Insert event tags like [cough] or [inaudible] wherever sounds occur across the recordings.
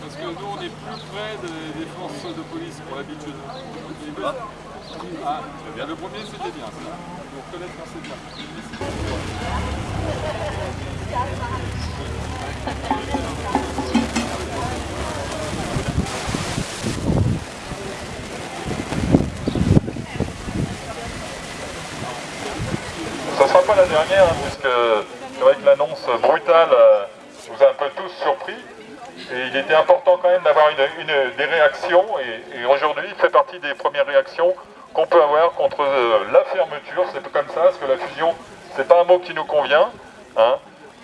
Parce que nous, on est plus près des, des forces de police pour l'habitude. Ah, bien. Le premier, c'était bien, ça. Pour reconnaître quand c'est bien. Ne sera pas la dernière, hein, puisque c'est vrai que l'annonce brutale euh, nous a un peu tous surpris. Et il était important quand même d'avoir une, des réactions, et, aujourd'hui il fait partie des premières réactions qu'on peut avoir contre euh, la fermeture, c'est comme ça, parce que la fusion, c'est pas un mot qui nous convient, hein.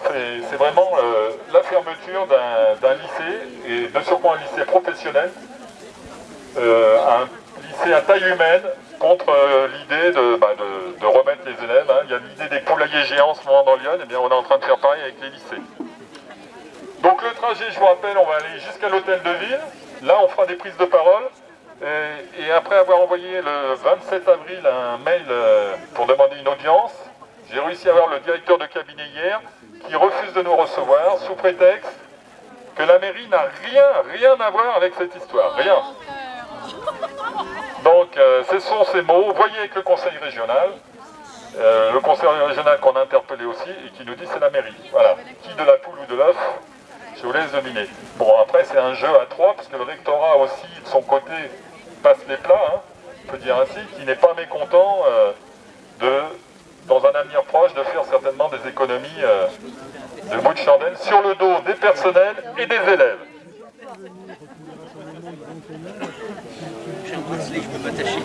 c'est vraiment euh, la fermeture d'un lycée, et de surcroît un lycée professionnel, un lycée à taille humaine, contre l'idée bah, de, remettre les élèves. Hein. Il y a l'idée des poulaillers géants en ce moment dans Lyon, et eh bien on est en train de faire pareil avec les lycées. Donc le trajet, je vous rappelle, on va aller jusqu'à l'hôtel de ville. Là, on fera des prises de parole. Et, après avoir envoyé le 27 avril un mail euh, pour demander une audience, j'ai réussi à avoir le directeur de cabinet hier qui refuse de nous recevoir sous prétexte que la mairie n'a rien, rien à voir avec cette histoire. Rien. Donc, euh, ce sont ces mots. Voyez avec le conseil régional. Euh, le conseil régional qu'on a interpellé aussi et qui nous dit c'est la mairie. Voilà. Qui de la poule ou de l'œuf je vous laisse deviner. Bon, après, c'est un jeu à trois, parce que le rectorat aussi, de son côté, passe les plats, hein, on peut dire ainsi, qui n'est pas mécontent euh, de, dans un avenir proche, de faire certainement des économies euh, de bout de chandelle sur le dos des personnels et des élèves. Bracelet, je peux m'attacher.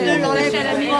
De l'enlève à la mairie. [laughs]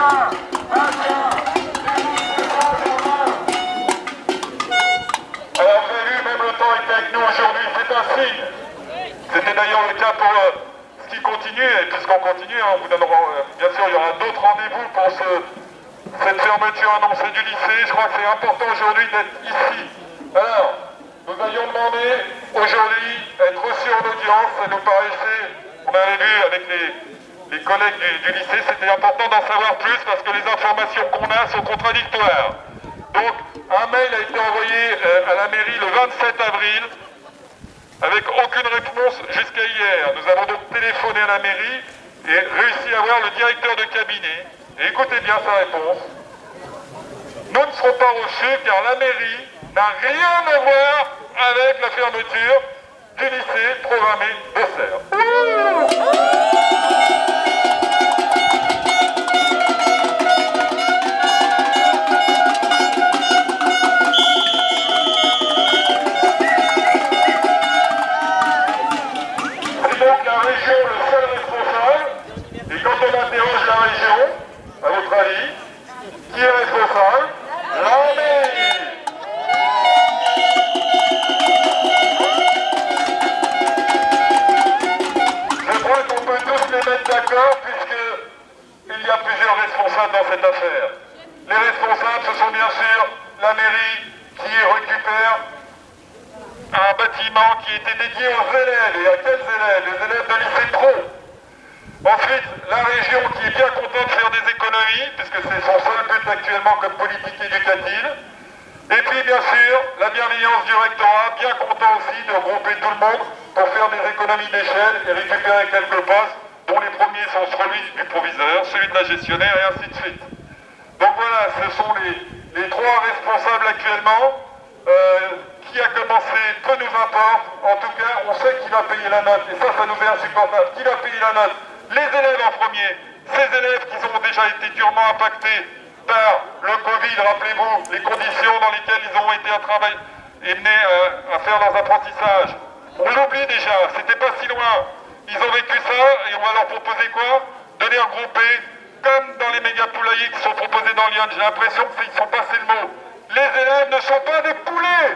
Alors vous avez vu, même le temps est avec nous aujourd'hui, c'est un signe. C'était d'ailleurs le cas pour euh, ce qui continue, et puisqu'on continue, hein, vous donnera, euh, bien sûr, il y aura d'autres rendez-vous pour ce, cette fermeture annoncée du lycée. Je crois que c'est important aujourd'hui d'être ici. Alors, nous avions demandé aujourd'hui être reçus en audience, ça nous paraissait, on avait vu avec les, les collègues du, lycée, c'était important d'en savoir plus parce que les informations qu'on a sont contradictoires. Donc, un mail a été envoyé euh, à la mairie le 27 avril avec aucune réponse jusqu'à hier. Nous avons donc téléphoné à la mairie et réussi à voir le directeur de cabinet. Et écoutez bien sa réponse. Nous ne serons pas reçus car la mairie n'a rien à voir avec la fermeture du lycée programmé. C'est dans cette affaire. Les responsables, ce sont bien sûr la mairie qui récupère un bâtiment qui était dédié aux élèves. Et à quels élèves Les élèves de lycée pro. Ensuite, la région qui est bien contente de faire des économies, puisque c'est son seul but actuellement comme politique éducative. Et puis, bien sûr, la bienveillance du rectorat, bien content aussi de regrouper tout le monde pour faire des économies d'échelle et récupérer quelques postes, dont les premiers sont celui du proviseur, celui de la gestionnaire et ainsi de suite. Donc voilà, ce sont les, trois responsables actuellement. Euh, qui a commencé, peu nous importe. En tout cas, on sait qui va payer la note. Et ça, ça nous est insupportable. Qui va payer la note Les élèves en premier. Ces élèves qui ont déjà été durement impactés par le Covid, rappelez-vous, les conditions dans lesquelles ils ont été à travailler et menés euh, à faire leurs apprentissages. On l'oublie déjà, c'était pas si loin. Ils ont vécu ça et on va leur proposer quoi? De les regrouper comme dans les méga poulaillers qui sont proposés dans Lyon. J'ai l'impression qu'ils sont passés le mot. Les élèves ne sont pas des poulets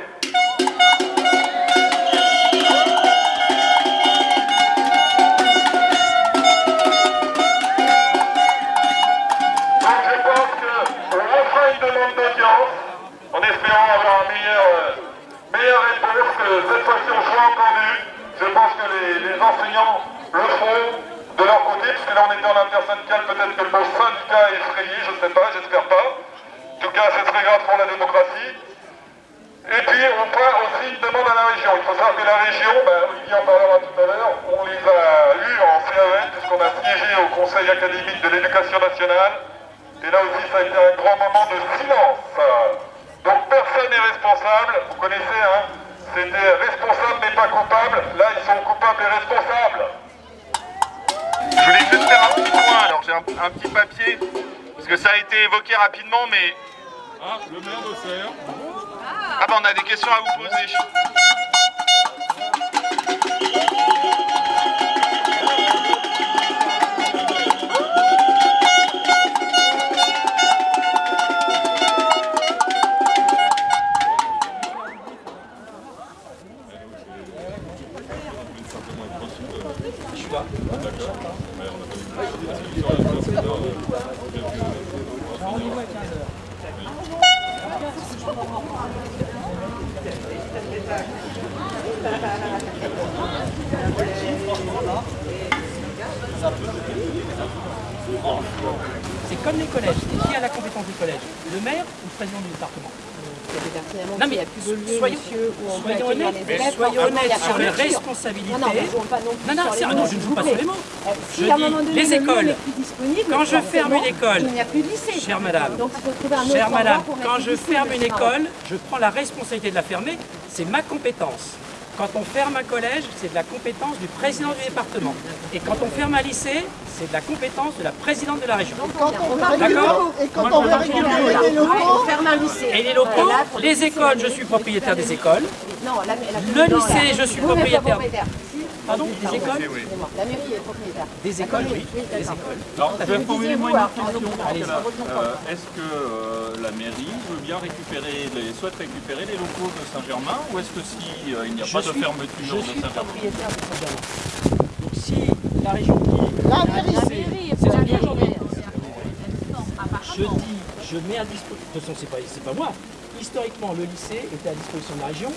juste faire un petit point, alors j'ai un, un petit papier, parce que ça a été évoqué rapidement, mais... Ah, le maire d'Auxerre. Ah bah on a des questions à vous poser. Non, mais y a plus de lieu, soyons- monsieur, où on peut Soyons accueillir honnêtes, les élèves, soyons forcément, il y a honnêtes sur les responsabilités. Non, non, mais jouons pas non plus Non, non, sur c'est- les non, mots, je ne s'il joue pas sur les mots. Euh, Je dis, donné, les écoles. Quand je ferme une école, il n'y a plus de lycée. Chère madame, Donc Chère madame, quand je ferme une école, je prends la responsabilité de la fermer, c'est ma compétence. Quand on ferme un collège, c'est de la compétence du président du département. Et quand on ferme un lycée, c'est de la compétence de la présidente de la région. Quand on et quand on les On locaux, ferme un lycée. Et les locaux, les écoles, je suis propriétaire des écoles. Non, la, la Le lycée, je suis propriétaire. Pardon, des écoles La mairie est propriétaire. Des écoles, oui, des écoles. Alors, je vais formuler moi une question. Euh, Est-ce que euh, la mairie veut bien récupérer, les, souhaite récupérer les locaux de Saint-Germain ou est-ce que si euh, il n'y a pas de fermeture Je de suis Saint-Germain propriétaire de Saint-Germain. Donc si la région dit... La mairie. C'est ce que je dis. Je dis, je mets à disposition... De toute façon, c'est pas, c'est pas moi. Historiquement, le lycée était à disposition de la région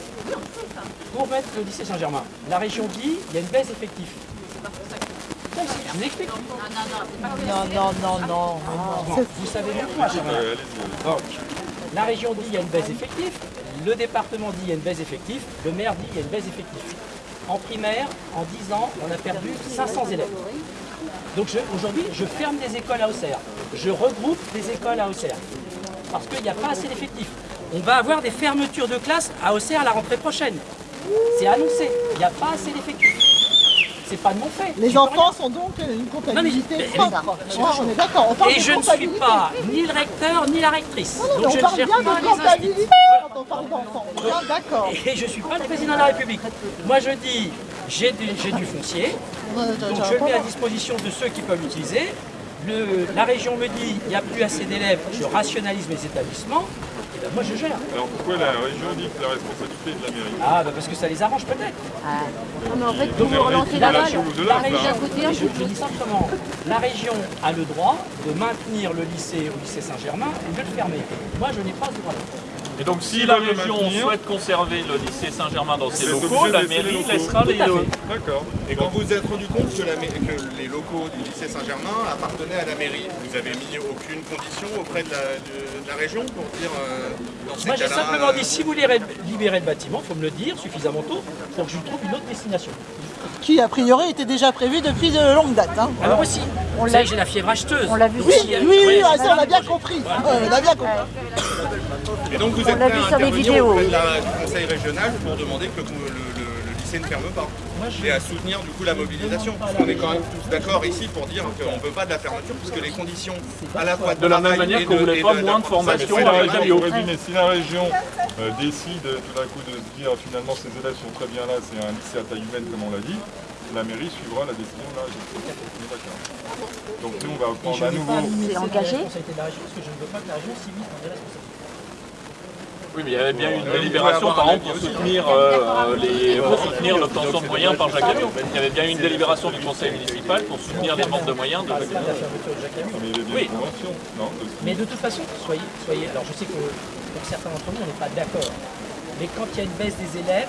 pour mettre le lycée Saint-Germain. La région dit, il y a une baisse d'effectifs. Je vous explique. non, non, non, non. Bon, vous savez mieux que moi. Donc, la région dit il y a une baisse d'effectifs, le département dit il y a une baisse d'effectifs, le maire dit il y a une baisse d'effectifs. En primaire, en 10 ans, on a perdu 500 élèves. Donc aujourd'hui, je ferme des écoles à Auxerre. Je regroupe des écoles à Auxerre. Parce qu'il n'y a pas assez d'effectifs. On va avoir des fermetures de classes à Auxerre à la rentrée prochaine. C'est annoncé. Il n'y a pas assez d'effectifs. C'est pas de mon fait. Les enfants sont donc une comptabilité mais- propre. Ouais, on est d'accord, on parle Et de je ne suis pas ni le recteur ni la rectrice. Non, non, mais Donc on je parle ne gère bien de comptabilité quand on parle d'enfants. On d'accord. Et je ne suis pas le président de la République. Moi je dis, j'ai du, foncier, donc je le mets à disposition de ceux qui peuvent l'utiliser. La région me dit, il n'y a plus assez d'élèves, je rationalise mes établissements, moi je gère. Alors pourquoi la région dit que la responsabilité est de la mairie Ah bah parce que ça les arrange peut-être. Non, mais en fait, Donc, vous relancez la balle. de La là, région, côté, un je, je dis simplement, la région a le droit de maintenir le lycée au lycée Saint-Germain ou de le fermer. Moi je n'ai pas ce droit-là. Et donc si la région maintenir- souhaite conserver le lycée Saint-Germain dans ses locaux, la mairie locaux. laissera les... Euh, fait. D'accord. Et quand vous vous êtes rendu compte que, la les locaux du lycée Saint-Germain appartenaient à la mairie, vous avez mis aucune condition auprès de la, de- de la région pour dire euh, dans ces Moi j'ai simplement euh, dit, si vous libérez, le bâtiment, il faut me le dire suffisamment tôt pour que je trouve une autre destination. Qui a priori était déjà prévu depuis de longue date. hein. Alors aussi, vous savez, j'ai la fièvre acheteuse. on l'a vu Oui, oui, oui, ah, ça, plein on a de bien compris. Ouais, on a bien compris. Et donc vous êtes l'a prêt vu à sur les intervenir vidéos, auprès oui. de la- du conseil régional pour demander que le, le- le- le lycée ne ferme pas et à soutenir du coup la mobilisation. Parce qu'on est quand même tous d'accord ici pour dire qu'on ne veut pas de la fermeture puisque les conditions à la fois de, De la même manière qu'on de- voulait pas de- moins de formation la si la région euh, décide tout d'un coup de se dire finalement ces élèves sont très bien là, c'est un lycée à taille humaine comme on l'a dit, la mairie suivra la décision de la région. Donc nous on va prendre à nouveau. C'est engagé parce que je ne veux pas que la région s'immisce dans des responsabilités. Oui, mais il y avait bien eu une délibération, par exemple, pour soutenir, euh, les, pour soutenir l'obtention de moyens par Jacques Amiot. Il y avait bien eu une délibération du conseil municipal pour soutenir les demandes de moyens de Jacques Amiot. Oui. Mais de toute façon, soyez, soyez. Alors je sais que pour certains d'entre nous, on n'est pas d'accord. Mais quand il y a une baisse des élèves,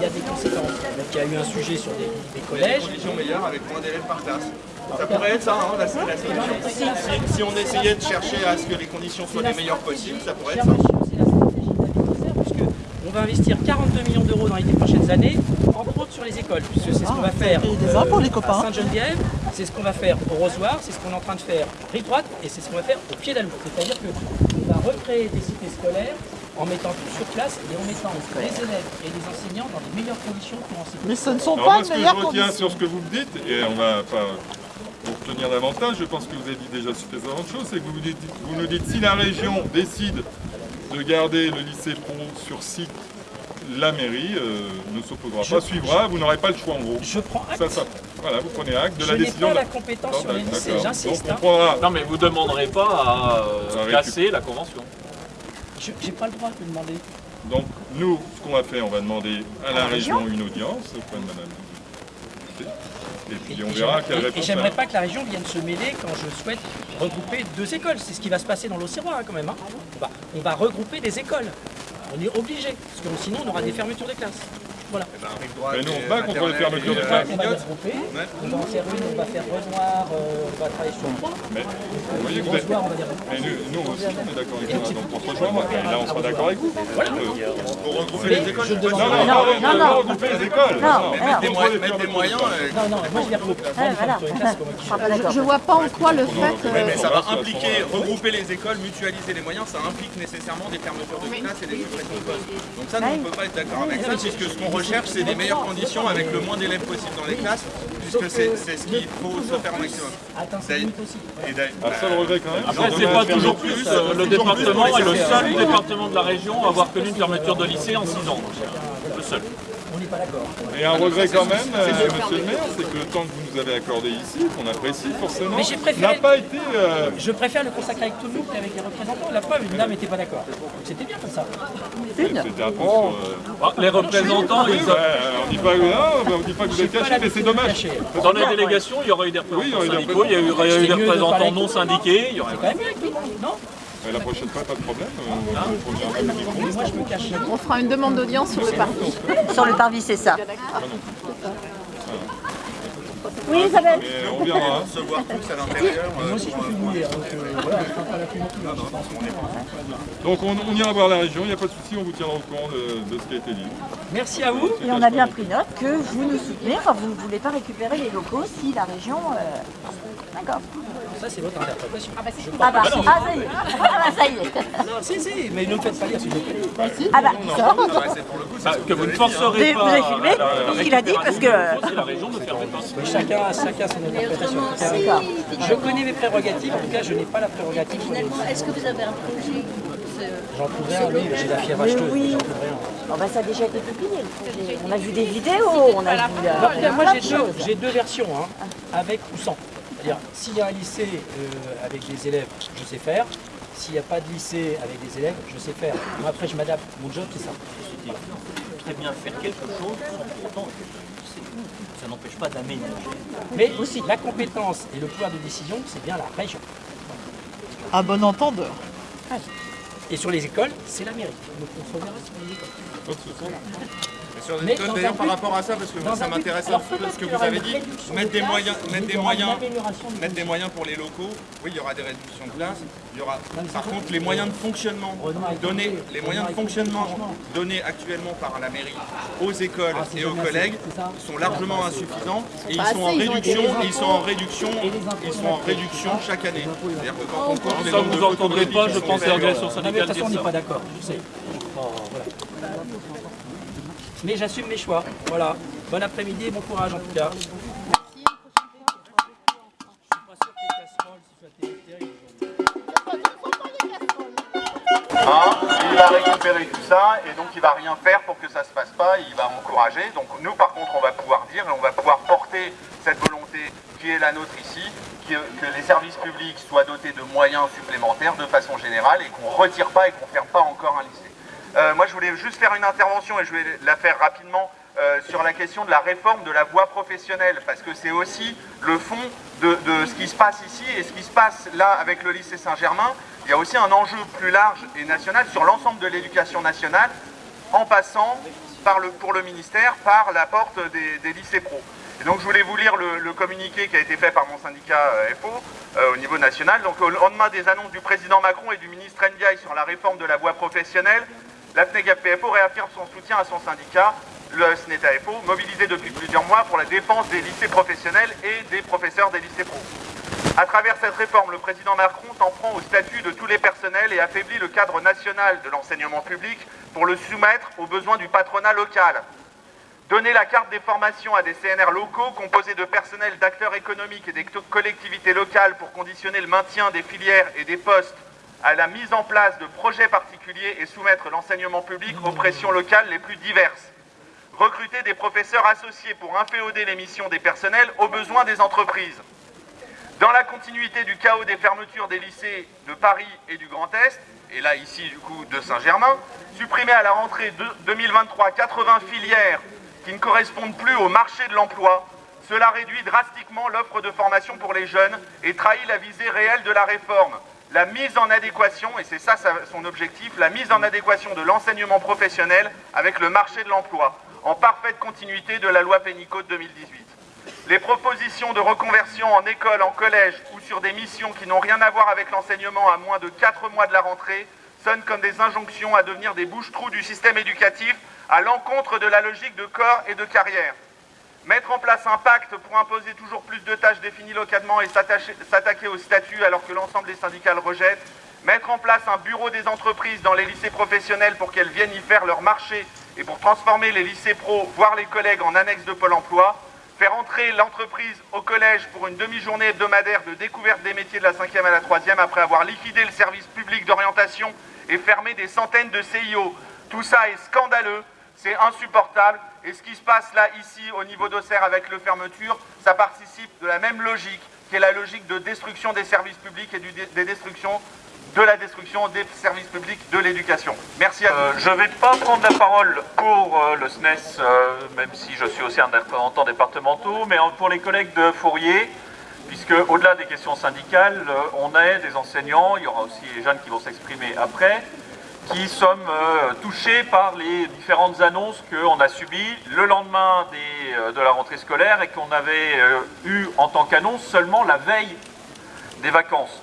il y a des conséquences. Donc il y a eu un sujet sur des, des Des collèges. conditions meilleures avec moins d'élèves par classe. Ça pourrait être ça, hein, la, la solution. Si, si- on essayait de chercher à ce que les conditions soient les meilleures possibles, ça pourrait être ça. monsieur, c'est la stratégie d'Avenir puisque on va investir 42 millions d'euros dans les prochaines années, entre autres sur les écoles, puisque c'est ce qu'on va faire les copains. à Sainte-Geneviève, c'est ce qu'on va faire au Rosoir, c'est ce qu'on est en train de faire rive droite et c'est ce qu'on va faire au pied d'Alou. C'est-à-dire qu'on va recréer des cités scolaires en mettant tout sur place et en mettant les élèves et les enseignants dans les meilleures conditions pour enseigner. Mais ce ne sont Alors pas de ce que je meilleures retiens conditions. sur ce que vous me dites, et on va pas vous retenir davantage, je pense que vous avez dit déjà suffisamment de choses, c'est que vous, vous dites- vous nous dites si la région décide de garder le lycée Pont sur site, la mairie euh, ne s'opposera pas, suivra, vous n'aurez pas le choix en gros. Je prends acte. Ça, ça, voilà, vous prenez acte de Je la n'ai décision. pas de la compétence sur les lycées, j'insiste. Hein. prendra, Non, mais vous ne demanderez pas à euh, casser la convention. Je n'ai pas le droit de le demander. donc nous, ce qu'on va faire, on va demander à la région une audience auprès de madame. Et puis on et verra j'aimerais- quelle et- réponse. Et j'aimerais pas que la région vienne se mêler quand je souhaite regrouper deux écoles. C'est ce qui va se passer dans l'Auxerrois hein, quand même. hein. On, va, on va regrouper des écoles. On est obligé, parce que sinon on aura des fermetures des classes. Voilà. Eh ben, Mais nous, on se bat contre les fermetures et, de classes. On va regrouper, Ouais. on va faire une, on va faire Renoir, euh, on va travailler sur le point. Mais vous voyez que vous êtes... Renoir, on va dire. Mais nous, nous aussi, on est d'accord avec ça, donc on se rejoint, et là on sera d'accord avec vous. Pour regrouper les écoles, Je demande Non, non, Non, non, non, non, non. regrouper les écoles. Mettre des, moyens- euh, Non, non, moi je vais je une classe, comment Je je vois pas en quoi le fait. Oui, mais euh, ça va impliquer, regrouper les écoles, mutualiser les moyens, ça implique nécessairement des fermetures de classes et des suppressions de postes. Donc ça, nous, on ne peut pas être d'accord avec ça, puisque ce qu'on recherche, c'est des meilleures conditions avec le moins d'élèves possible dans les classes, puisque c'est ce qu'il faut se faire au maximum. Attends, c'est limite aussi. Et d'ailleurs- Un seul regret quand même. Après, c'est pas toujours plus. euh, Le département est le seul département de la région à avoir connu une fermeture de lycée en 6 ans. Le seul. Pas d'accord. Et un regret quand même, euh, monsieur le maire, c'est que le temps que vous nous avez accordé ici, qu'on apprécie forcément, Mais j'ai préféré- n'a pas été... euh, Je préfère le consacrer avec tout le monde qu'avec les représentants. La preuve, une dame n'était pas d'accord. C'était bien comme ça. C'était un peu sur... euh, Bah, Les représentants, Oui, ils ouais, on dit pas, non, on dit pas que vous êtes caché, mais c'est dommage. Dans les délégations, il y aurait eu des représentants syndicaux, il y aurait eu- des représentants non syndiqués, il y aurait... Quand même mieux avec tout le monde, non? La prochaine fois, pas de problème. euh, on cache. On fera une demande d'audience sur le parti. Sur le parvis, c'est ça. Oui, Isabelle Mais on verra. se voir tous à l'intérieur. euh, Moi aussi je me fais mouiller. Donc euh, non on, on ira voir la région, il n'y a pas de souci, on vous tiendra au courant de, de ce qui a été dit. Merci à vous. Et on a bien pris note que vous nous soutenez, enfin vous ne voulez pas récupérer les locaux si la région... euh, D'accord. Ça c'est votre interprétation. Ah bah, ah, ça y est. Ah bah ça y est. Non, si, si, mais ne me faites pas lire s'il vous plaît. Ah bah, ouais, c'est pour le coup, Bah, que vous ne forcerez Vous pas... avez filmé qu'il a dit parce que... C'est la région ne ferme pas. Chacun, chacun son interprétation. Je connais mes prérogatives, en tout cas je n'ai pas la prérogative. Finalement, est-ce que vous avez un projet J'en trouverai un, oui, j'ai la fièvre acheteuse, oui. j'en trouverai un. Bon bah ça a déjà été publié. On a vu des vidéos, on a vu... moi j'ai deux, versions, hein, avec ou sans. C'est-à-dire, s'il y a un lycée euh, avec des élèves, je sais faire. S'il n'y a pas de lycée avec des élèves, je sais faire. Moi après je m'adapte. Mon job c'est ça. très bien faire quelque chose sans pourtant. Ça n'empêche pas d'aménager. Mais aussi, la compétence et le pouvoir de décision, c'est bien la région. À bon entendeur. Et sur les écoles, c'est la mairie. Donc on se reverra sur les écoles. Sur d'ailleurs, par rapport à ça, parce que dans ça m'intéresse un peu ce que vous avez dit, mettre des moyens, mettre des moyens, mettre des moyens pour les locaux. Oui, il y aura des réductions de classes. Il y aura, mais par contre, les moyens de fonctionnement donnés, les moyens de fonctionnement donnés actuellement par la mairie aux écoles Ah, et aux collègues ça sont largement insuffisants et ils sont en réduction, ils sont en réduction, ils sont en réduction chaque année. C'est-à-dire que quand on compte les Ça, nombres de vous entendrez pas, je pense, les de syndicales toute façon, on n'est pas ça. d'accord, je sais. Mais j'assume mes choix. Voilà. Bon après-midi et bon courage en tout cas. Hein, il va récupérer tout ça et donc il va rien faire pour que ça se passe pas, il va encourager. Donc nous par contre on va pouvoir dire et on va pouvoir porter cette volonté qui est la nôtre ici, que, que les services publics soient dotés de moyens supplémentaires de façon générale et qu'on ne retire pas et qu'on ne ferme pas encore un lycée. Euh, moi je voulais juste faire une intervention et je vais la faire rapidement euh, sur la question de la réforme de la voie professionnelle parce que c'est aussi le fond de, ce qui se passe ici et ce qui se passe là avec le lycée Saint-Germain. Il y a aussi un enjeu plus large et national sur l'ensemble de l'éducation nationale en passant pour le ministère par la porte des, lycées pro. Et donc je voulais vous lire le, communiqué qui a été fait par mon syndicat euh, FO au niveau national. Donc au lendemain des annonces du président Macron et du ministre Ndiaye sur la réforme de la voie professionnelle, la FNEGAP-PFO réaffirme son soutien à son syndicat, le SNETA-FO, mobilisé depuis plusieurs mois pour la défense des lycées professionnels et des professeurs des lycées pro. À travers cette réforme, le président Macron s'en prend au statut de tous les personnels et affaiblit le cadre national de l'enseignement public pour le soumettre aux besoins du patronat local. Donner la carte des formations à des CNR locaux composés de personnels d'acteurs économiques et des collectivités locales pour conditionner le maintien des filières et des postes à la mise en place de projets particuliers et soumettre l'enseignement public aux pressions locales les plus diverses. Recruter des professeurs associés pour inféoder les missions des personnels aux besoins des entreprises. Dans la continuité du chaos des fermetures des lycées de Paris et du Grand Est, et là ici du coup de Saint-Germain, supprimer à la rentrée de 2023 80 filières qui ne correspondent plus au marché de l'emploi, cela réduit drastiquement l'offre de formation pour les jeunes et trahit la visée réelle de la réforme. La mise en adéquation, et c'est ça son objectif, la mise en adéquation de l'enseignement professionnel avec le marché de l'emploi. en parfaite continuité de la loi Pénicaud de 2018. Les propositions de reconversion en école, en collège ou sur des missions qui n'ont rien à voir avec l'enseignement à moins de 4 mois de la rentrée sonnent comme des injonctions à devenir des bouches-trous du système éducatif à l'encontre de la logique de corps et de carrière. Mettre en place un pacte pour imposer toujours plus de tâches définies localement et s'attaquer au statut alors que l'ensemble des syndicats le rejettent. Mettre en place un bureau des entreprises dans les lycées professionnels pour qu'elles viennent y faire leur marché et pour transformer les lycées pro, voire les collègues, en annexe de Pôle emploi faire entrer l'entreprise au collège pour une demi-journée hebdomadaire de découverte des métiers de la 5e à la 3e après avoir liquidé le service public d'orientation et fermé des centaines de CIO. Tout ça est scandaleux, c'est insupportable et ce qui se passe là, ici, au niveau d'Auxerre avec le fermeture, ça participe de la même logique qui est la logique de destruction des services publics et des destructions de la destruction des services publics de l'éducation. Merci à vous. Euh, je ne vais pas prendre la parole pour euh, le SNES, euh, même si je suis aussi un représentant départemental, mais pour les collègues de Fourier, puisque au-delà des questions syndicales, on est des enseignants, il y aura aussi les jeunes qui vont s'exprimer après, qui sommes touchés par les différentes annonces qu'on a subies le lendemain de la rentrée scolaire et qu'on avait eu en tant qu'annonce seulement la veille des vacances.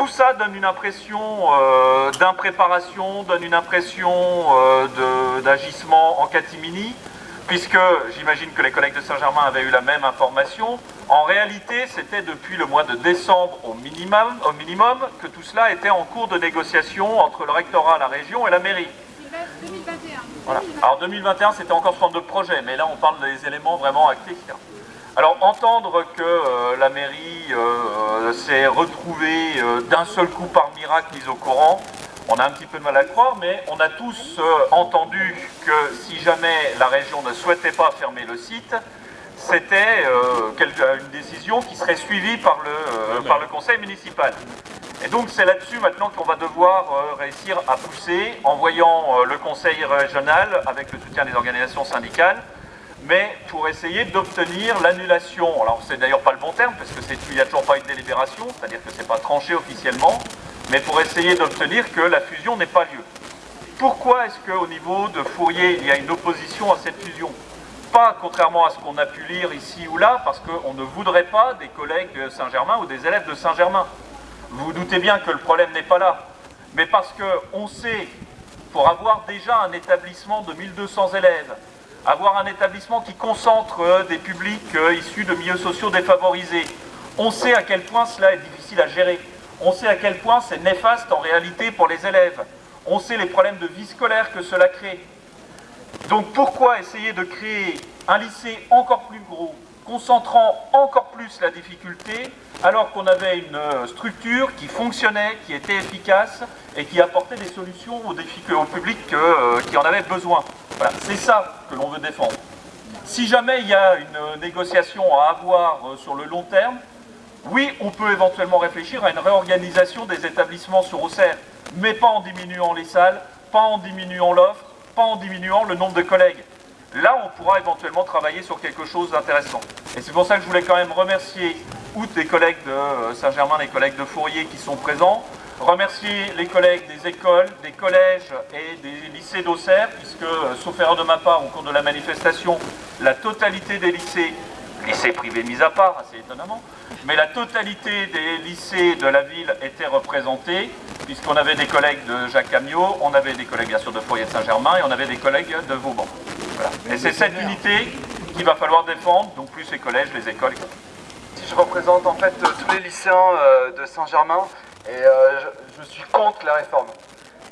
Tout ça donne une impression euh, d'impréparation, donne une impression euh, d'agissement en catimini, puisque j'imagine que les collègues de Saint-Germain avaient eu la même information. En réalité, c'était depuis le mois de décembre au minimum, que tout cela était en cours de négociation entre le rectorat, la région et la mairie. 2021. Voilà. Alors 2021, c'était encore forme de projet, mais là on parle des éléments vraiment actifs. Alors entendre que euh, la mairie euh, s'est retrouvée euh, d'un seul coup par miracle mise au courant, on a un petit peu de mal à croire, mais on a tous entendu que si jamais la région ne souhaitait pas fermer le site, c'était une décision qui serait suivie par le, par le conseil municipal. Et donc c'est là-dessus maintenant qu'on va devoir réussir à pousser en voyant le conseil régional, avec le soutien des organisations syndicales, mais pour essayer d'obtenir l'annulation. Alors c'est d'ailleurs pas le bon terme, parce qu'il n'y a toujours pas une délibération, c'est-à-dire que ce n'est pas tranché officiellement, mais pour essayer d'obtenir que la fusion n'ait pas lieu. Pourquoi est-ce qu'au niveau de Fourier, il y a une opposition à cette fusion? Pas contrairement à ce qu'on a pu lire ici ou là, parce qu'on ne voudrait pas des collègues de Saint-Germain ou des élèves de Saint-Germain. Vous vous doutez bien que le problème n'est pas là. Mais parce qu'on sait, pour avoir déjà un établissement de 1200 élèves, avoir un établissement qui concentre euh, des publics euh, issus de milieux sociaux défavorisés. On sait à quel point cela est difficile à gérer. On sait à quel point c'est néfaste en réalité pour les élèves. On sait les problèmes de vie scolaire que cela crée. Donc pourquoi essayer de créer un lycée encore plus gros, concentrant encore plus la difficulté, alors qu'on avait une euh, structure qui fonctionnait, qui était efficace et qui apportait des solutions aux, au public qui en avait besoin? C'est ça que l'on veut défendre. Si jamais il y a une négociation à avoir euh, sur le long terme, oui, on peut éventuellement réfléchir à une réorganisation des établissements sur Auxerre, mais pas en diminuant les salles, pas en diminuant l'offre, pas en diminuant le nombre de collègues. Là, on pourra éventuellement travailler sur quelque chose d'intéressant. Et c'est pour ça que je voulais quand même remercier, outre les collègues de euh, Saint-Germain, les collègues de Fourier qui sont présents, remercier les collègues des écoles, des collèges et des lycées d'Auxerre, puisque, euh, sauf erreur de ma part, au cours de la manifestation, la totalité des lycées, lycées privés mis à part, assez étonnamment, mais la totalité des lycées de la ville était représentée, puisqu'on avait des collègues de Jacques Amiot, on avait des collègues bien sûr de Foyer de Saint-Germain, et on avait des collègues de Vauban. Et c'est cette unité qu'il va falloir défendre, donc plus les collèges, les écoles, Si je représente en fait tous les lycéens euh, de Saint-Germain, et euh, je, suis contre la réforme.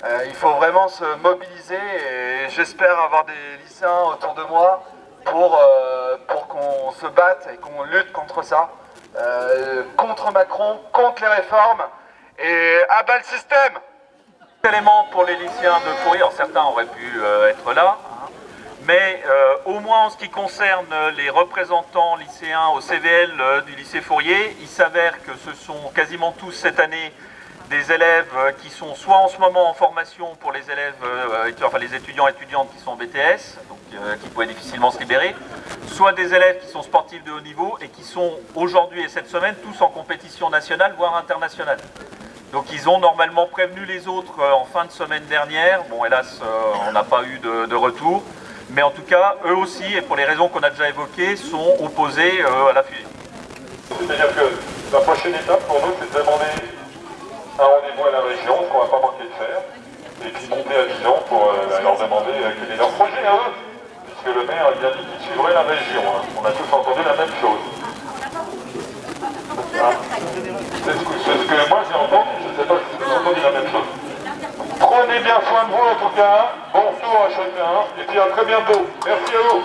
Euh, il faut vraiment se mobiliser et j'espère avoir des lycéens autour de moi pour, euh, pour qu'on se batte et qu'on lutte contre ça. Contre Macron, contre les réformes et à bas le système Élément pour les lycéens de Fourier, certains auraient pu être là, hein. mais au moins en ce qui concerne les représentants lycéens au CVL du lycée Fourier, il s'avère que ce sont quasiment tous cette année des élèves euh, qui sont soit en ce moment en formation pour les élèves, euh, enfin les étudiants étudiantes qui sont en BTS, euh, qui pourraient difficilement se libérer, soit des élèves qui sont sportifs de haut niveau et qui sont aujourd'hui et cette semaine tous en compétition nationale, voire internationale. Donc ils ont normalement prévenu les autres en fin de semaine dernière. Bon, hélas, on n'a pas eu de, retour. Mais en tout cas, eux aussi, et pour les raisons qu'on a déjà évoquées, sont opposés euh, à la fusée. C'est-à-dire que la prochaine étape pour nous, c'est de demander un rendez-vous à la région, ce qu'on ne va pas manquer de faire, et puis monter à Dijon pour euh, leur demander euh, quel est leur projet à eux. Puisque le maire il a dit qu'il suivrait la région. hein. On a tous entendu la même chose. Ah. C'est ce, que- ce que moi j'ai entendu, je ne sais pas si vous avez entendu la même chose. Prenez bien soin de vous en tout cas, bon retour à chacun, et puis à très bientôt. Merci à vous.